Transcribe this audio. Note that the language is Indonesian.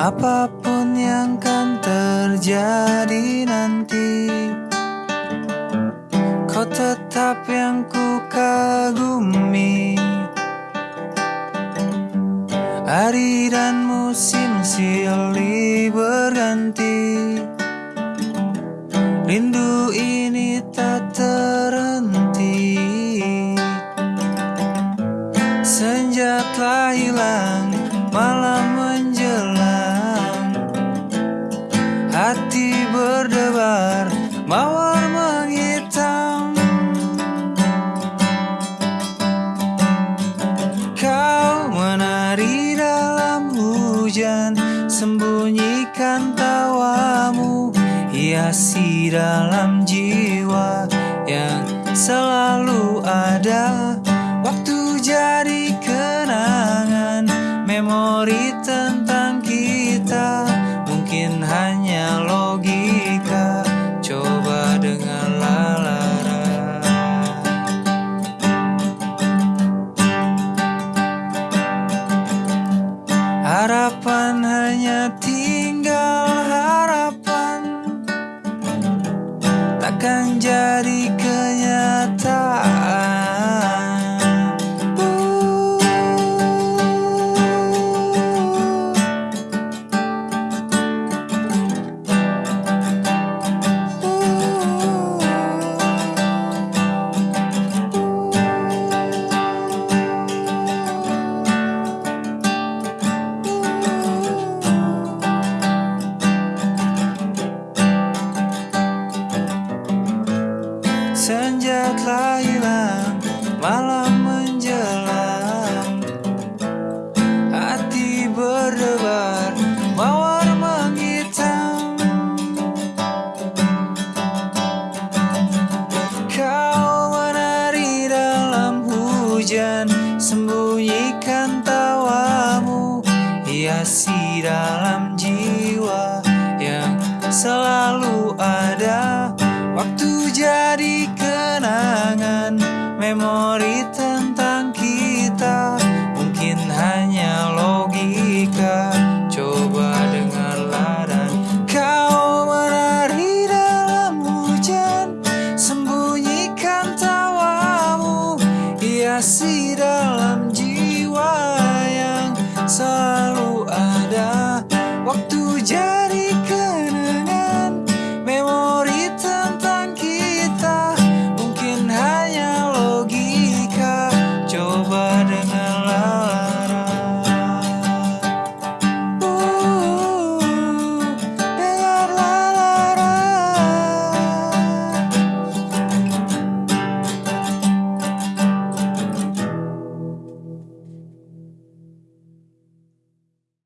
Apa pun yang kan terjadi nanti Kau tetap yang ku kagumi Hari dan musim silih berganti. Rindu ini tak hujan Sembunyikan tawamu. Hiasi dalam jiwa Yang selalu ada. Waktu jadi hanya tinggal harapan. Takkan jadi kenyataan malam menjelang Hati berdebar, mawar menghitam. Kau menari dalam hujan Sembunyikan tawamu. Hiasi dalam jiwa Yang selalu ada. Waktu jadi kenangan Memori tentang kita. Mungkin hanya logika. Coba dengarlah dan Kau menari dalam hujan. Sembunyikan tawamu. Hiasi dalam jiwa yang sangat